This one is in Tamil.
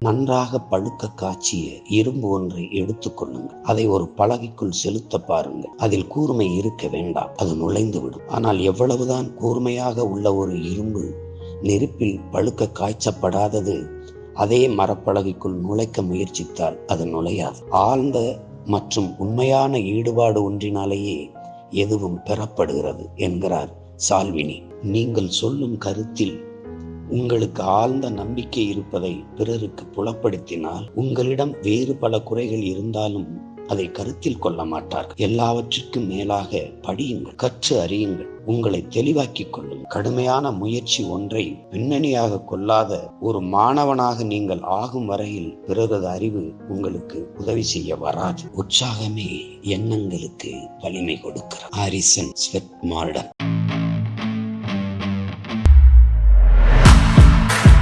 நன்றாக பழுக்க காய்ச்சிய இரும்பு ஒன்றை எடுத்துக்கொள்ளுங்கள் அதை ஒரு பலகைக்குள் செலுத்த பாருங்கள். அதில் கூர்மை இருக்க வேண்டாம். அது நுழைந்து விடும் ஆனால் எவ்வளவுதான் கூர்மையாக உள்ள ஒரு இரும்பு நெருப்பில் பழுக்க காய்ச்சப்படாதது அதே மரப்பலகைக்குள் நுழைக்க முயற்சித்தால் அது நுழையாது. ஆழ்ந்த மற்றும் உண்மையான ஈடுபாடு ஒன்றினாலேயே எதுவும் பெறப்படுகிறது என்கிறார் சால்வினி. நீங்கள் சொல்லும் கருத்தில் உங்களுக்கு ஆழ்ந்த நம்பிக்கை இருப்பதை பிறருக்கு புலப்படுத்தினால் உங்களிடம் வேறு பல குறைகள் இருந்தாலும் அதை கருத்தில் கொள்ள மாட்டார்கள். எல்லாவற்றிற்கும் மேலாக படியுங்கள் கற்று அறியுங்கள். உங்களை தெளிவாக்கிக் கொள்ளும் கடுமையான முயற்சி ஒன்றை பின்னணியாக கொள்ளாத ஒரு மாணவனாக நீங்கள் ஆகும் வரையில் பிறரது அறிவு உங்களுக்கு உதவி செய்ய வராது. உற்சாகமே எண்ணங்களுக்கு வலிமை கொடுக்கிறார் ஹாரிசன் ஸ்வெட் மார்டன்.